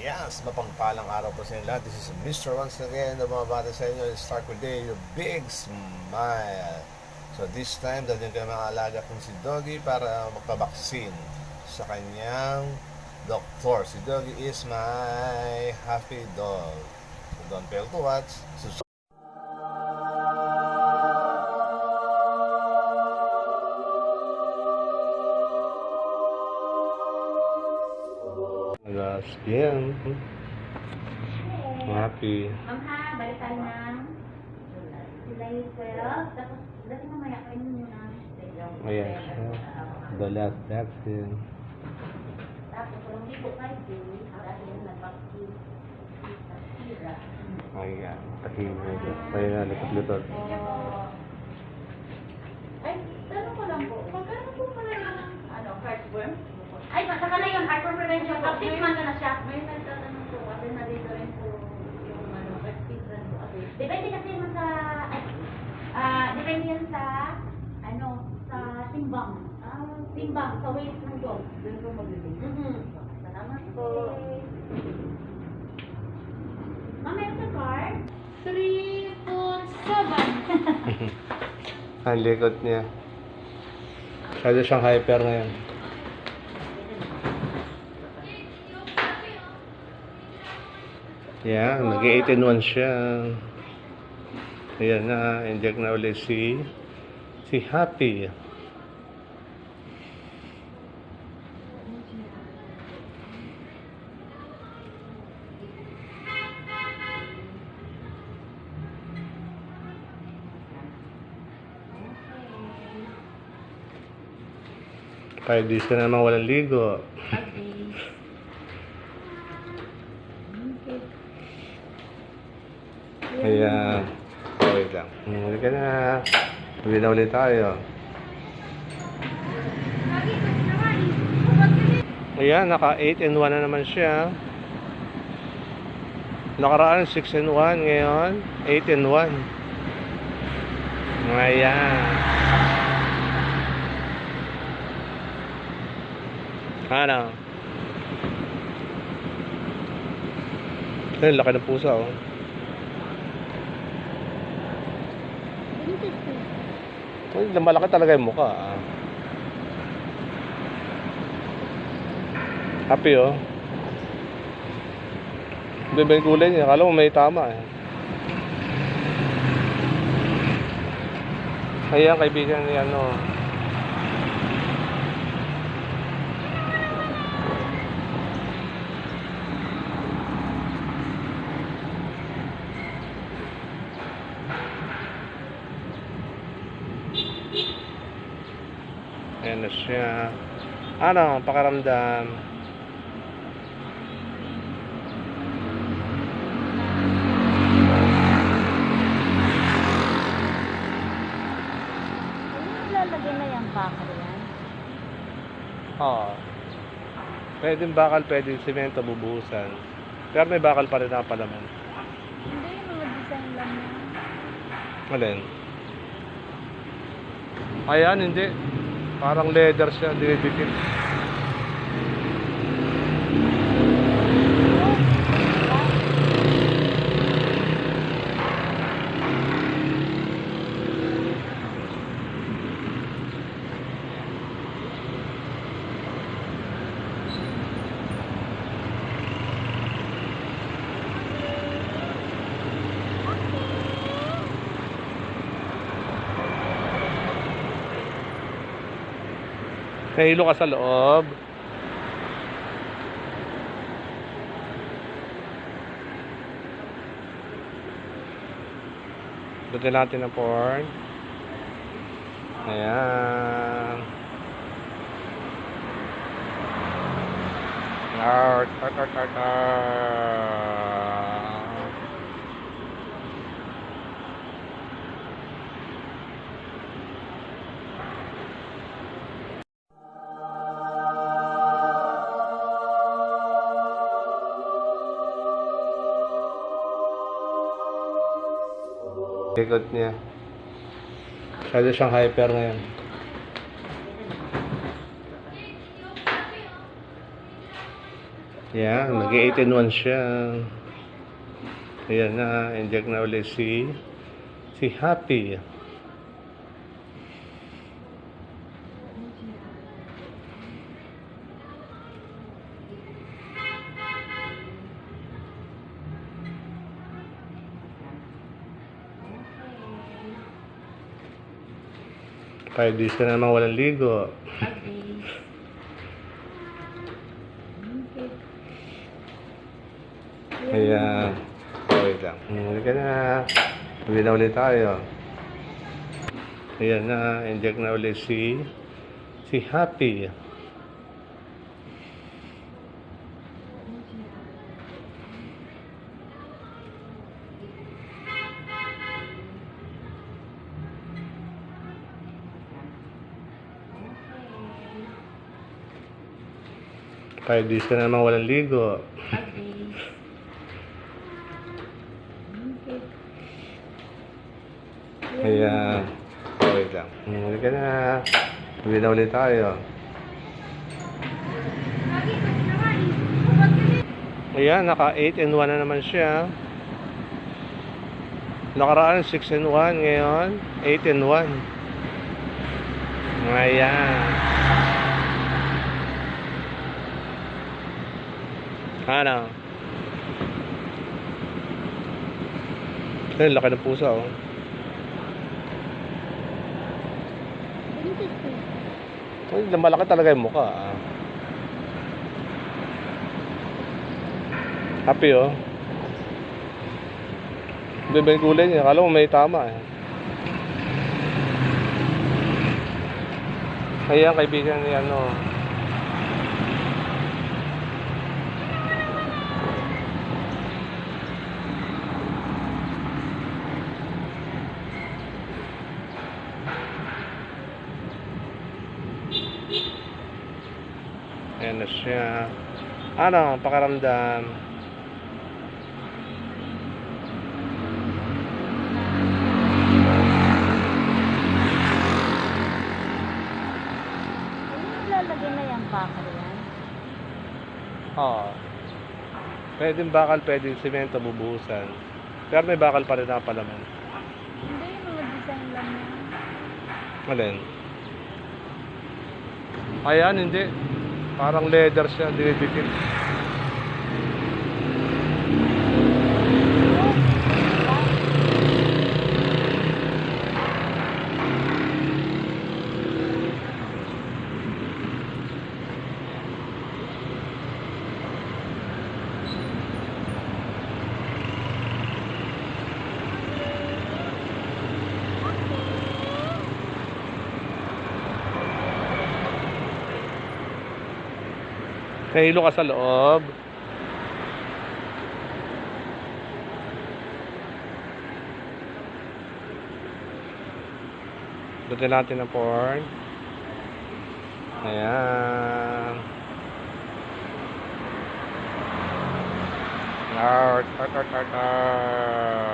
Yes, mapangpalang araw po sa inyo lahat. This is Mr. Once again na bumabata sa inyo. Start with day, your big smile. So this time, dadyan ko mga alaga kong si Doggy para magpabaksin sa kanyang doktor. Si Doggy is my happy dog. So don't fail to watch. So, Alas, bien. Happy. Ma'am ha, balik tayo ng July 12. Tapos, dati mamaya kayo nyo na. Ayan siya. The last vaccine. Tapos, kung hindi po kayo. Sa Sira. Ayan. Tahimik. Kaya nga, likot-likot. Oh. Ay, tanong ko lang po, magkano po pala yung ano, heartworm? Ay, saka na yun, heartworm prevention. Up six months na siya. May nagtatanong po kasi nandito rin po yung ano, prescription po. Okay. Depende kasi yun sa, ay, ah, depende yan sa, ano, sa timbang. Ah, timbang, sa weight ng dog. Doon po magbibig. Mm-hmm. Salamat po. Ma'am, meron sa card? 3.7. Ang likot niya. Masyado siyang hyper ngayon. Yan, nag-18 siya. Ayan na, inject na ulit si si Happy. Kaya di siya naman walang ligo. Ayan. Okay lang. Huli ka na. Huli na ulit tayo. Ayan, naka 8 and 1 na naman siya. Nakaraan 6 and 1 ngayon. 8 and 1. Ayan. Ano? Ayun, laki ng pusa oh. Ay, malaki talaga yung mukha. Ah. Happy oh. Iba yung kulay niya. Akala mo may tama eh. Ayan, kaibigan ni ano. Na siya. Ano, pakaramdam. Lalagay na yung bakal yan. Oo. Pwedeng bakal, pwedeng simento, bubuhusan. Pero may bakal pa rin na palaman. Hindi, yung mga design lang yan. Alin? Ayan, hindi. Parang leather siya, dinidikit. Nahilo ka sa loob. Lagyan natin ng porn. Ayan. Art, art, art, art, art. Likod niya. Masyado siyang hyper ngayon. Yan, nag-18 siya. Ayan na, inject na ulit si si Happy. Five days ka na naman walang ligo. Okay. Ayan. Wait lang. Hindi ka na. Uwi na ulit tayo. Ayan na. Inject na ulit si si Happy. Five days ka na naman walang ligo. Okay. Ayan. Wait lang. Hindi ka na. Uwi na ulit tayo. Ayan, naka 8 and 1 na naman siya. Nakaraan 6 and 1 ngayon, 8 and 1. Ayan. Ano? Ayun, laki ng pusa oh. Ay, malaki talaga yung mukha. ah. Happy oh. Iba yung kulay niya. Akala mo may tama eh. Ayan, kaibigan ni ano. Siya. Ano, pakaramdam. Lalagay na yung bakal yan? Oo. Pwedeng bakal, pwedeng simento, bubuhusan. Pero may bakal pa rin na palaman. Hindi, yung mga design lang yan. Alin? Ayan, hindi. Parang leather siya, dinidikit. Nahilo ka sa loob. Lagyan natin ng porn. Ayan. Art, art, art, art, art.